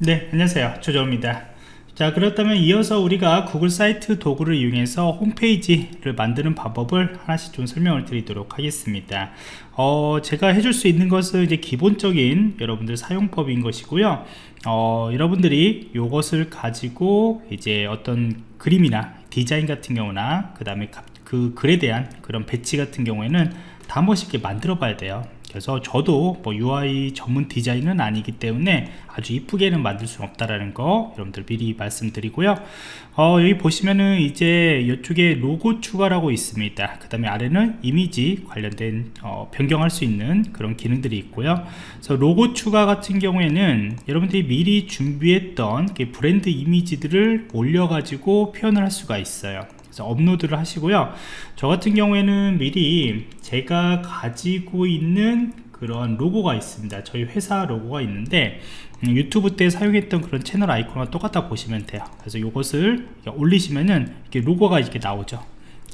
네 안녕하세요. 조정입니다. 자 그렇다면 이어서 우리가 구글 사이트 도구를 이용해서 홈페이지를 만드는 방법을 하나씩 좀 설명을 드리도록 하겠습니다. 어, 제가 해줄 수 있는 것은 이제 기본적인 여러분들 사용법인 것이고요. 어, 여러분들이 이것을 가지고 이제 어떤 그림이나 디자인 같은 경우나 그 다음에 그 글에 대한 그런 배치 같은 경우에는 다한 번씩 만들어 봐야 돼요 그래서 저도 뭐 UI 전문 디자인은 아니기 때문에 아주 이쁘게는 만들 수 없다라는 거 여러분들 미리 말씀드리고요. 어, 여기 보시면은 이제 이쪽에 로고 추가라고 있습니다. 그 다음에 아래는 이미지 관련된 어, 변경할 수 있는 그런 기능들이 있고요. 그래서 로고 추가 같은 경우에는 여러분들이 미리 준비했던 브랜드 이미지들을 올려 가지고 표현을 할 수가 있어요 업로드를 하시고요. 저 같은 경우에는 미리 제가 가지고 있는 그런 로고가 있습니다. 저희 회사 로고가 있는데 음, 유튜브 때 사용했던 그런 채널 아이콘과 똑같다 보시면 돼요. 그래서 이것을 올리시면은 이렇게 로고가 이렇게 나오죠.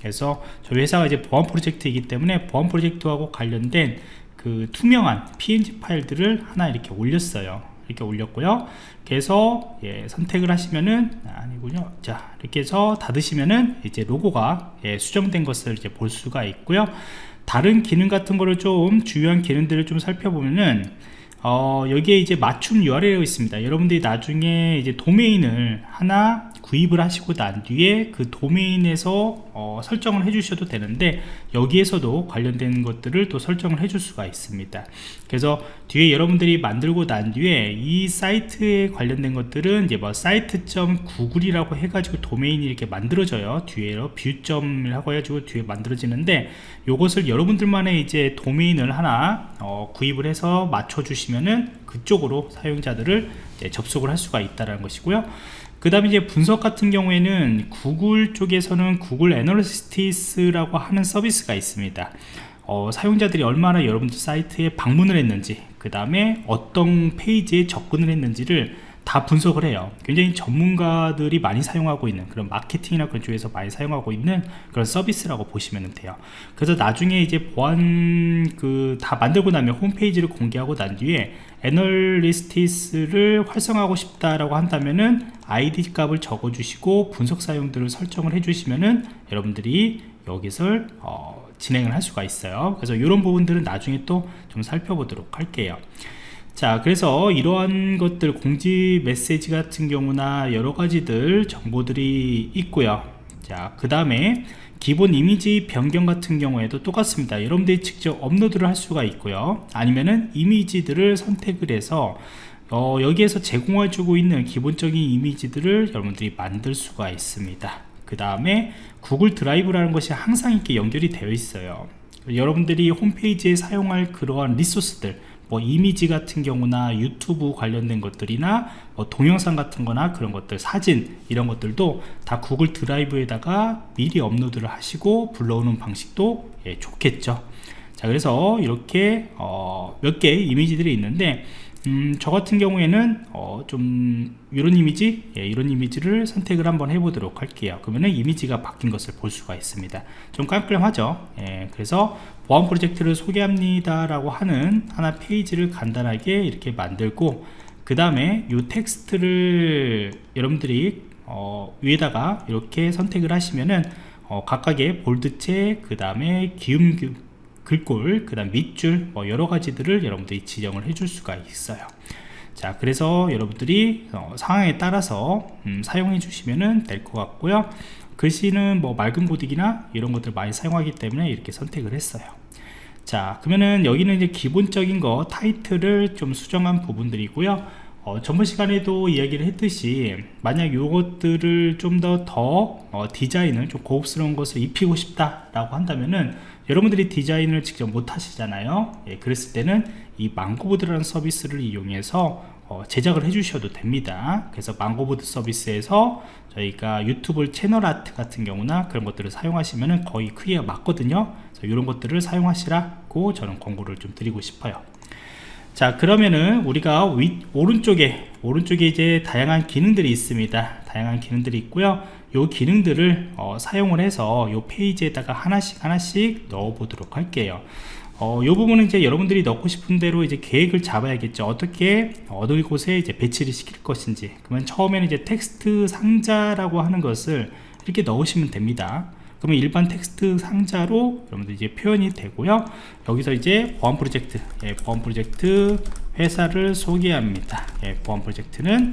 그래서 저희 회사가 이제 보안 프로젝트이기 때문에 보안 프로젝트하고 관련된 그 투명한 png 파일들을 하나 이렇게 올렸어요 이렇게 올렸고요. 그래서 예, 선택을 하시면은 아, 아니군요. 자 이렇게 해서 닫으시면은 이제 로고가 예, 수정된 것을 이제 볼 수가 있고요. 다른 기능 같은 거를 좀 주요한 기능들을 좀 살펴보면은 어, 여기에 이제 맞춤 URL이 있습니다. 여러분들이 나중에 이제 도메인을 하나 구입을 하시고 난 뒤에 그 도메인에서 어, 설정을 해 주셔도 되는데 여기에서도 관련된 것들을 또 설정을 해 줄 수가 있습니다. 그래서 뒤에 여러분들이 만들고 난 뒤에 이 사이트에 관련된 것들은 이제 뭐 site.google이라고 해가지고 도메인이 이렇게 만들어져요. 뒤에로 view점이라고 해가지고 뒤에 만들어지는데 이것을 여러분들만의 이제 도메인을 하나 어, 구입을 해서 맞춰 주시면은 그쪽으로 사용자들을 접속을 할 수가 있다는 것이고요 그 다음에 이제 분석 같은 경우에는 구글 쪽에서는 구글 애널리스티스라고 하는 서비스가 있습니다. 어, 사용자들이 얼마나 여러분들 사이트에 방문을 했는지 그 다음에 어떤 페이지에 접근을 했는지를 다 분석을 해요. 굉장히 전문가들이 많이 사용하고 있는 그런 마케팅이나 그런 쪽에서 많이 사용하고 있는 그런 서비스라고 보시면 돼요. 그래서 나중에 이제 보안 그 다 만들고 나면 홈페이지를 공개하고 난 뒤에 애널리스티스를 활성화하고 싶다라고 한다면은 아이디 값을 적어 주시고 분석 사용들을 설정을 해 주시면은 여러분들이 여기서 어, 진행을 할 수가 있어요. 그래서 이런 부분들은 나중에 또 좀 살펴보도록 할게요 자 그래서 이러한 것들 공지 메시지 같은 경우나 여러 가지들 정보들이 있고요. 자그 다음에 기본 이미지 변경 같은 경우에도 똑같습니다. 여러분들이 직접 업로드를 할 수가 있고요. 아니면은 이미지들을 선택을 해서 어, 여기에서 제공해 주고 있는 기본적인 이미지들을 여러분들이 만들 수가 있습니다. 그 다음에 구글 드라이브라는 것이 항상 이렇게 연결이 되어 있어요. 여러분들이 홈페이지에 사용할 그러한 리소스들 뭐 이미지 같은 경우나 유튜브 관련된 것들이나 뭐 동영상 같은 거나 그런 것들 사진 이런 것들도 다 구글 드라이브에다가 미리 업로드를 하시고 불러오는 방식도 예, 좋겠죠. 자 그래서 이렇게 어, 몇 개의 이미지들이 있는데 음, 저 같은 경우에는 어, 좀 이런 이미지 예, 이런 이미지를 선택을 한번 해보도록 할게요. 그러면 이미지가 바뀐 것을 볼 수가 있습니다. 좀 깜깜하죠? 예, 그래서 보안 프로젝트를 소개합니다 라고 하는 하나 페이지를 간단하게 이렇게 만들고 그 다음에 이 텍스트를 여러분들이 어, 위에다가 이렇게 선택을 하시면은 어, 각각의 볼드체 그 다음에 기움 글꼴 그 다음 밑줄 뭐 여러 가지들을 여러분들이 지정을 해줄 수가 있어요. 자 그래서 여러분들이 어, 상황에 따라서 음, 사용해 주시면 될 것 같고요. 글씨는 뭐 맑은 고딕이나 이런 것들 많이 사용하기 때문에 이렇게 선택을 했어요. 자 그러면은 여기는 이제 기본적인 거 타이틀을 좀 수정한 부분들이고요. 어, 전번 시간에도 이야기를 했듯이 만약 이것들을 좀 더더 더, 어, 디자인을 좀 고급스러운 것을 입히고 싶다 라고 한다면은 여러분들이 디자인을 직접 못 하시잖아요. 예, 그랬을 때는 이 망고보드라는 서비스를 이용해서 어, 제작을 해 주셔도 됩니다. 그래서 망고보드 서비스에서 저희가 유튜브 채널 아트 같은 경우나 그런 것들을 사용하시면 거의 크기가 맞거든요. 그래서 이런 것들을 사용하시라고 저는 권고를 좀 드리고 싶어요. 자 그러면은 우리가 위, 오른쪽에 오른쪽에 이제 다양한 기능들이 있습니다. 다양한 기능들이 있고요 요 기능들을 어, 사용을 해서 요 페이지에다가 하나씩 하나씩 넣어 보도록 할게요 어, 요 부분은 이제 여러분들이 넣고 싶은 대로 이제 계획을 잡아야겠죠. 어떻게 어느 곳에 이제 배치를 시킬 것인지. 그러면 처음에는 이제 텍스트 상자라고 하는 것을 이렇게 넣으시면 됩니다. 그러면 일반 텍스트 상자로 여러분들 이제 표현이 되고요. 여기서 이제 보안 프로젝트, 예, 보안 프로젝트 회사를 소개합니다. 예, 보안 프로젝트는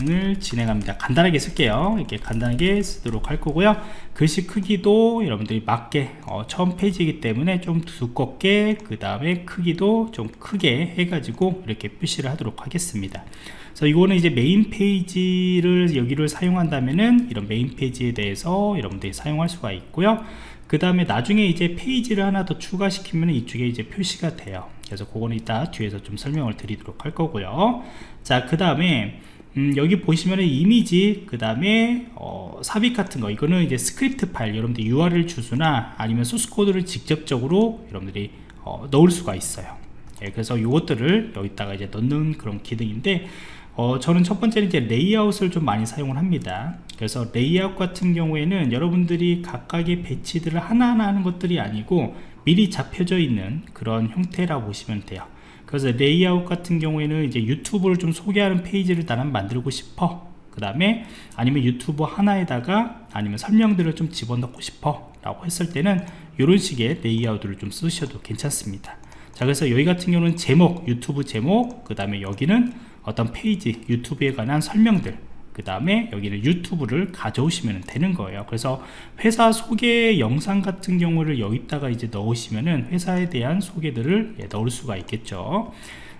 을 진행합니다. 간단하게 쓸게요. 이렇게 간단하게 쓰도록 할 거고요. 글씨 크기도 여러분들이 맞게 어, 처음 페이지이기 때문에 좀 두껍게 그 다음에 크기도 좀 크게 해가지고 이렇게 표시를 하도록 하겠습니다. 그래서 이거는 이제 메인 페이지를 여기를 사용한다면은 이런 메인 페이지에 대해서 여러분들이 사용할 수가 있고요. 그 다음에 나중에 이제 페이지를 하나 더 추가시키면 이쪽에 이제 표시가 돼요. 그래서 그거는 이따 뒤에서 좀 설명을 드리도록 할 거고요. 자그 다음에 음, 여기 보시면은 이미지 그 다음에 어, 삽입 같은 거. 이거는 이제 스크립트 파일 여러분들 URL 주소나 아니면 소스 코드를 직접적으로 여러분들이 어, 넣을 수가 있어요. 예, 그래서 이것들을 여기다가 이제 넣는 그런 기능인데 어, 저는 첫 번째는 이제 레이아웃을 좀 많이 사용을 합니다. 그래서 레이아웃 같은 경우에는 여러분들이 각각의 배치들을 하나하나 하는 것들이 아니고 미리 잡혀져 있는 그런 형태라고 보시면 돼요 그래서 레이아웃 같은 경우에는 이제 유튜브를 좀 소개하는 페이지를 나는 만들고 싶어. 그 다음에 아니면 유튜브 하나에다가 아니면 설명들을 좀 집어넣고 싶어 라고 했을 때는 이런 식의 레이아웃을 좀 쓰셔도 괜찮습니다. 자 그래서 여기 같은 경우는 제목 유튜브 제목 그 다음에 여기는 어떤 페이지 유튜브에 관한 설명들 그 다음에 여기는 유튜브를 가져오시면 되는 거예요. 그래서 회사 소개 영상 같은 경우를 여기다가 이제 넣으시면은 회사에 대한 소개들을 예, 넣을 수가 있겠죠.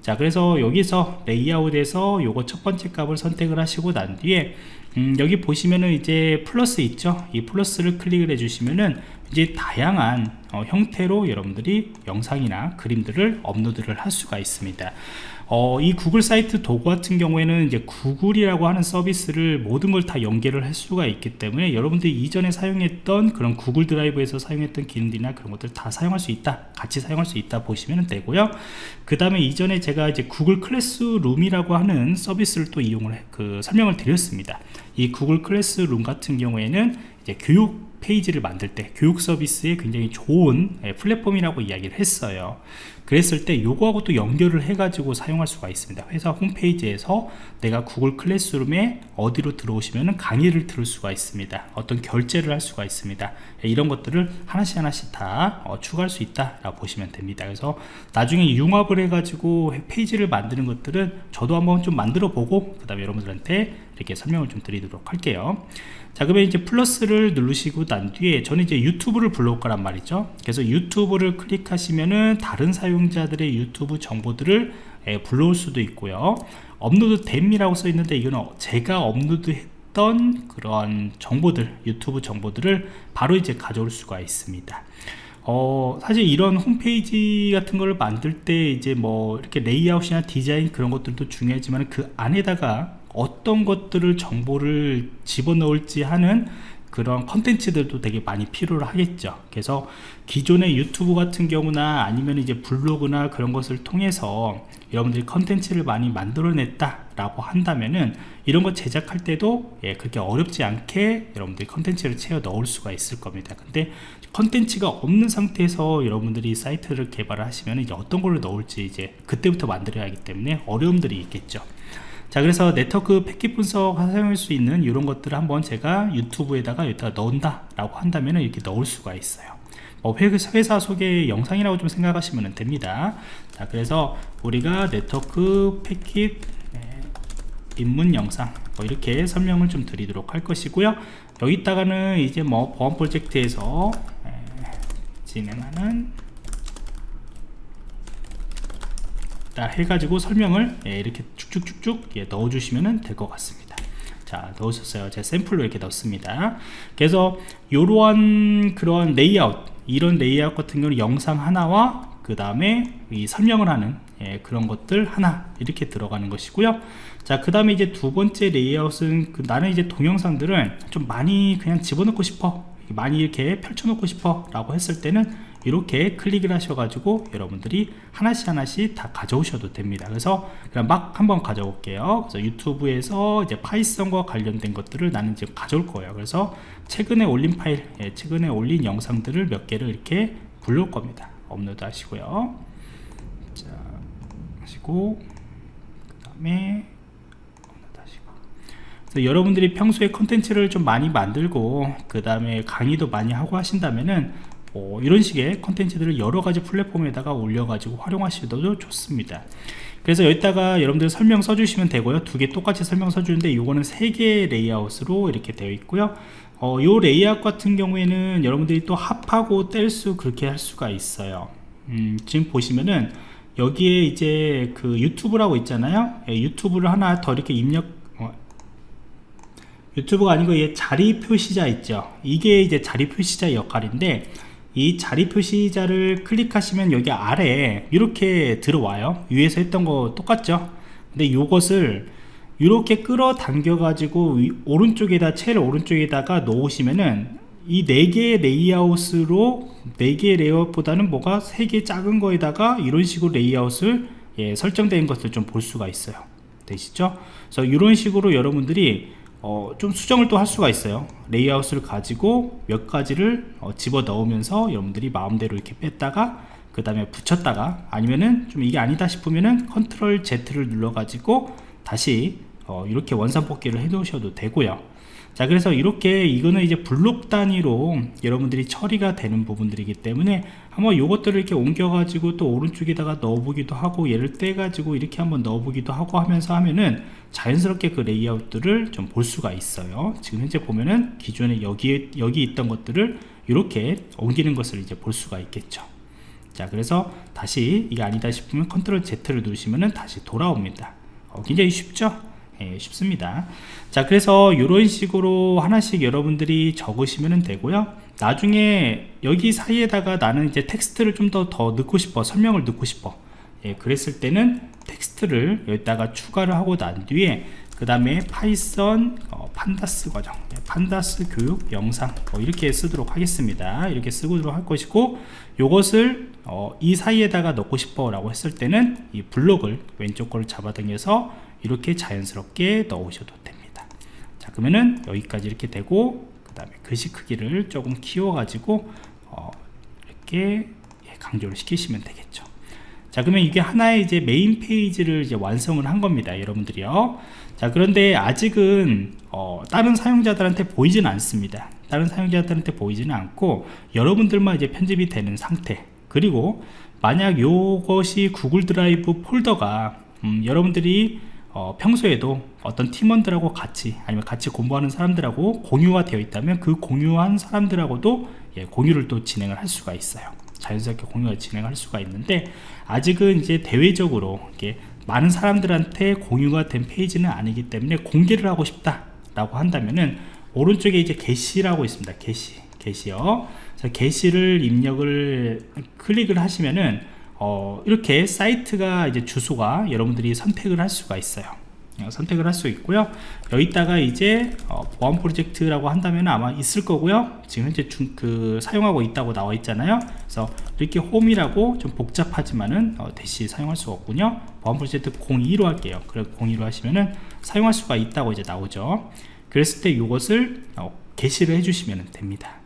자 그래서 여기서 레이아웃에서 요거 첫 번째 값을 선택을 하시고 난 뒤에 음, 여기 보시면은 이제 플러스 있죠? 이 플러스를 클릭을 해 주시면은 이제 다양한 어, 형태로 여러분들이 영상이나 그림들을 업로드를 할 수가 있습니다 어, 이 구글 사이트 도구 같은 경우에는 이제 구글이라고 하는 서비스를 모든 걸 다 연계를 할 수가 있기 때문에 여러분들이 이전에 사용했던 그런 구글 드라이브에서 사용했던 기능들이나 그런 것들 다 사용할 수 있다 같이 사용할 수 있다 보시면 되고요. 그 다음에 이전에 제가 이제 구글 클래스룸이라고 하는 서비스를 또 이용을 해, 그 설명을 드렸습니다. 이 구글 클래스룸 같은 경우에는 이제 교육 페이지를 만들 때 교육 서비스에 굉장히 좋은 예, 플랫폼이라고 이야기를 했어요 그랬을 때 요거하고 또 연결을 해 가지고 사용할 수가 있습니다. 회사 홈페이지에서 내가 구글 클래스룸에 어디로 들어오시면 강의를 들을 수가 있습니다. 어떤 결제를 할 수가 있습니다. 예, 이런 것들을 하나씩 하나씩 다 어, 추가할 수 있다 라고 보시면 됩니다. 그래서 나중에 융합을 해 가지고 페이지를 만드는 것들은 저도 한번 좀 만들어 보고 그 다음에 여러분들한테 이렇게 설명을 좀 드리도록 할게요. 자 그러면 이제 플러스를 누르시고 난 뒤에 저는 이제 유튜브를 불러올 거란 말이죠. 그래서 유튜브를 클릭하시면은 다른 사용 자들의 유튜브 정보들을 예, 불러올 수도 있고요. 업로드 됨이라고 써 있는데 이거는 제가 업로드 했던 그런 정보들 유튜브 정보들을 바로 이제 가져올 수가 있습니다. 어, 사실 이런 홈페이지 같은 걸 만들 때 이제 뭐 이렇게 레이아웃이나 디자인 그런 것들도 중요하지만 그 안에다가 어떤 것들을 정보를 집어넣을지 하는 그런 컨텐츠들도 되게 많이 필요로 하겠죠. 그래서 기존의 유튜브 같은 경우나 아니면 이제 블로그나 그런 것을 통해서 여러분들이 컨텐츠를 많이 만들어냈다 라고 한다면은 이런 거 제작할 때도 예, 그렇게 어렵지 않게 여러분들이 컨텐츠를 채워 넣을 수가 있을 겁니다. 근데 컨텐츠가 없는 상태에서 여러분들이 사이트를 개발을 하시면 이제 어떤 걸로 넣을지 이제 그때부터 만들어야 하기 때문에 어려움들이 있겠죠 자 그래서 네트워크 패킷 분석 사용할 수 있는 이런 것들을 한번 제가 유튜브에다가 여기다가 넣는다 라고 한다면 이렇게 넣을 수가 있어요. 뭐 회사 소개 영상이라고 좀 생각하시면 됩니다. 자 그래서 우리가 네트워크 패킷 네, 입문 영상 뭐 이렇게 설명을 좀 드리도록 할 것이고요. 여기다가는 이제 뭐 보안 프로젝트에서 네, 진행하는 해가지고 설명을 예, 이렇게 쭉쭉쭉쭉 예, 넣어주시면 될 것 같습니다. 자 넣으셨어요. 제가 샘플로 이렇게 넣습니다. 그래서 이러한 그런 레이아웃 이런 레이아웃 같은 경우는 영상 하나와 그 다음에 이 설명을 하는 예, 그런 것들 하나 이렇게 들어가는 것이고요. 자그 다음에 이제 두 번째 레이아웃은 그 나는 이제 동영상들을 좀 많이 그냥 집어넣고 싶어 많이 이렇게 펼쳐놓고 싶어 라고 했을 때는 이렇게 클릭을 하셔가지고 여러분들이 하나씩 하나씩 다 가져오셔도 됩니다. 그래서 그냥 막 한번 가져올게요. 그래서 유튜브에서 이제 파이썬과 관련된 것들을 나는 지금 가져올 거예요. 그래서 최근에 올린 파일 예, 최근에 올린 영상들을 몇 개를 이렇게 불러올 겁니다. 업로드 하시고요. 자 하시고 그 다음에 여러분들이 평소에 컨텐츠를 좀 많이 만들고 그 다음에 강의도 많이 하고 하신다면은 뭐 이런 식의 컨텐츠들을 여러 가지 플랫폼에다가 올려가지고 활용하시도 좋습니다. 그래서 여기다가 여러분들 설명 써주시면 되고요. 두 개 똑같이 설명 써주는데 이거는 세 개의 레이아웃으로 이렇게 되어 있고요. 어, 요 레이아웃 같은 경우에는 여러분들이 또 합하고 뗄 수 그렇게 할 수가 있어요. 음, 지금 보시면은 여기에 이제 그 유튜브라고 있잖아요. 예, 유튜브를 하나 더 이렇게 입력 어, 유튜브가 아니고 얘 자리 표시자 있죠. 이게 이제 자리 표시자 역할인데 이 자리 표시자를 클릭하시면 여기 아래에 이렇게 들어와요. 위에서 했던 거 똑같죠? 근데 이것을 이렇게 끌어당겨 가지고 오른쪽에다 제일 오른쪽에다가 놓으시면은 이 4개의 레이아웃으로 4개의 레이아웃보다는 뭐가 3개 작은 거에다가 이런 식으로 레이아웃을 예, 설정된 것을 좀 볼 수가 있어요. 되시죠? 그래서 이런 식으로 여러분들이 어, 좀 수정을 또 할 수가 있어요. 레이아웃을 가지고 몇 가지를 어, 집어 넣으면서 여러분들이 마음대로 이렇게 뺐다가 그 다음에 붙였다가 아니면은 좀 이게 아니다 싶으면은 컨트롤 Z를 눌러 가지고 다시 어, 이렇게 원산 뽑기를 해 놓으셔도 되고요 자 그래서 이렇게 이거는 이제 블록 단위로 여러분들이 처리가 되는 부분들이기 때문에 한번 요것들을 이렇게 옮겨 가지고 또 오른쪽에다가 넣어 보기도 하고 얘를 떼 가지고 이렇게 한번 넣어 보기도 하고 하면서 하면은 자연스럽게 그 레이아웃들을 좀 볼 수가 있어요. 지금 현재 보면은 기존에 여기에 여기 있던 것들을 이렇게 옮기는 것을 이제 볼 수가 있겠죠. 자 그래서 다시 이게 아니다 싶으면 컨트롤 Z를 누르시면은 다시 돌아옵니다. 어, 굉장히 쉽죠 예, 쉽습니다. 자 그래서 이런 식으로 하나씩 여러분들이 적으시면 되고요. 나중에 여기 사이에다가 나는 이제 텍스트를 좀 더더 넣고 싶어 설명을 넣고 싶어. 예, 그랬을 때는 텍스트를 여기다가 추가를 하고 난 뒤에 그 다음에 Python 어, Pandas 과정 예, Pandas 교육 영상 어, 이렇게 쓰도록 하겠습니다. 이렇게 쓰도록 할 것이고 요것을 어, 이 사이에다가 넣고 싶어 라고 했을 때는 이 블록을 왼쪽 거를 잡아당겨서 이렇게 자연스럽게 넣으셔도 됩니다. 자 그러면은 여기까지 이렇게 되고 그 다음에 글씨 크기를 조금 키워 가지고 어, 이렇게 예, 강조를 시키시면 되겠죠. 자 그러면 이게 하나의 이제 메인 페이지를 이제 완성을 한 겁니다 여러분들이요. 자 그런데 아직은 어, 다른 사용자들한테 보이지는 않습니다. 다른 사용자들한테 보이지는 않고 여러분들만 이제 편집이 되는 상태. 그리고 만약 요것이 구글 드라이브 폴더가 음, 여러분들이 어, 평소에도 어떤 팀원들하고 같이 아니면 같이 공부하는 사람들하고 공유가 되어 있다면 그 공유한 사람들하고도 예, 공유를 또 진행을 할 수가 있어요. 자연스럽게 공유를 진행할 수가 있는데 아직은 이제 대외적으로 이렇게 많은 사람들한테 공유가 된 페이지는 아니기 때문에 공개를 하고 싶다 라고 한다면은 오른쪽에 이제 게시라고 있습니다. 게시 게시요. 게시를 입력을 클릭을 하시면은 어, 이렇게 사이트가 이제 주소가 여러분들이 선택을 할 수가 있어요. 어, 선택을 할 수 있고요. 여기다가 이제 어, 보안 프로젝트라고 한다면 아마 있을 거고요. 지금 현재 중, 그 사용하고 있다고 나와 있잖아요. 그래서 이렇게 홈이라고 좀 복잡하지만은 어, 대시 사용할 수가 없군요. 보안 프로젝트 02로 할게요. 그래 02로 하시면은 사용할 수가 있다고 이제 나오죠. 그랬을 때 이것을 어, 게시를 해주시면 됩니다.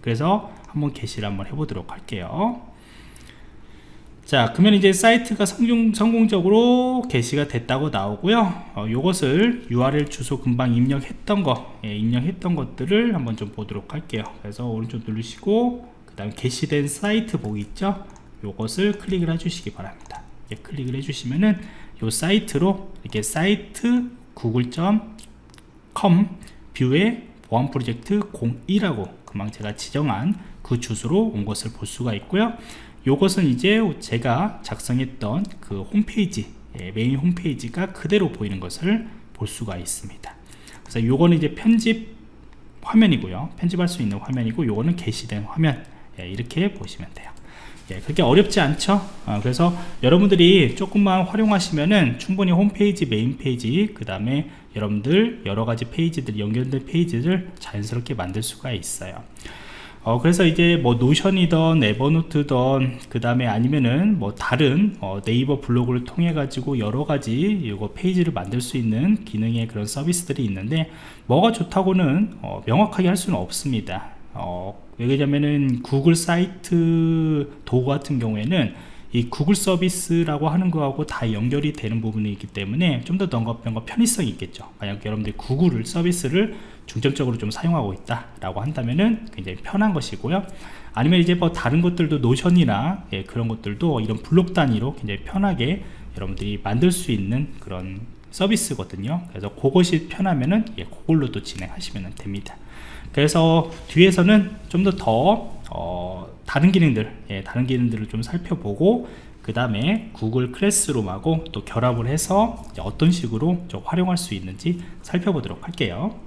그래서 한번 게시를 한번 해보도록 할게요 자 그러면 이제 사이트가 성공, 성공적으로 게시가 됐다고 나오고요. 어, 요것을 URL 주소 금방 입력했던 거 예, 입력했던 것들을 한번 좀 보도록 할게요. 그래서 오른쪽 누르시고 그 다음 게시된 사이트 보기 있죠? 요것을 클릭을 해 주시기 바랍니다. 예, 클릭을 해 주시면은 요 사이트로 이렇게 sites Google.com view에 보안 프로젝트 02라고 금방 제가 지정한 그 주소로 온 것을 볼 수가 있고요. 요것은 이제 제가 작성했던 그 홈페이지 예, 메인 홈페이지가 그대로 보이는 것을 볼 수가 있습니다. 그래서 요거는 이제 편집 화면이고요. 편집할 수 있는 화면이고 요거는 게시된 화면 예, 이렇게 보시면 돼요 예, 그렇게 어렵지 않죠? 어, 그래서 여러분들이 조금만 활용하시면은 충분히 홈페이지 메인 페이지 그 다음에 여러분들 여러가지 페이지들 연결된 페이지를 자연스럽게 만들 수가 있어요. 어, 그래서 이제 뭐 Notion이던 Evernote던 그 다음에 아니면은 뭐 다른 어, 네이버 블로그를 통해 가지고 여러가지 이거 페이지를 만들 수 있는 기능의 그런 서비스들이 있는데 뭐가 좋다고는 어, 명확하게 할 수는 없습니다 어, 왜냐면은 구글 사이트 도구 같은 경우에는 이 구글 서비스라고 하는 거하고 다 연결이 되는 부분이 있기 때문에 좀더 뭔가 편의성이 있겠죠. 만약 여러분들이 구글 서비스를 중점적으로 좀 사용하고 있다 라고 한다면은 굉장히 편한 것이고요. 아니면 이제 뭐 다른 것들도 노션이나 예, 그런 것들도 이런 블록 단위로 굉장히 편하게 여러분들이 만들 수 있는 그런 서비스거든요. 그래서 그것이 편하면은 예, 그걸로 또 진행하시면 됩니다 그래서 뒤에서는 좀더더 어, 다른 기능들 예, 다른 기능들을 좀 살펴보고 그 다음에 구글 클래스룸하고 또 결합을 해서 어떤 식으로 좀 활용할 수 있는지 살펴보도록 할게요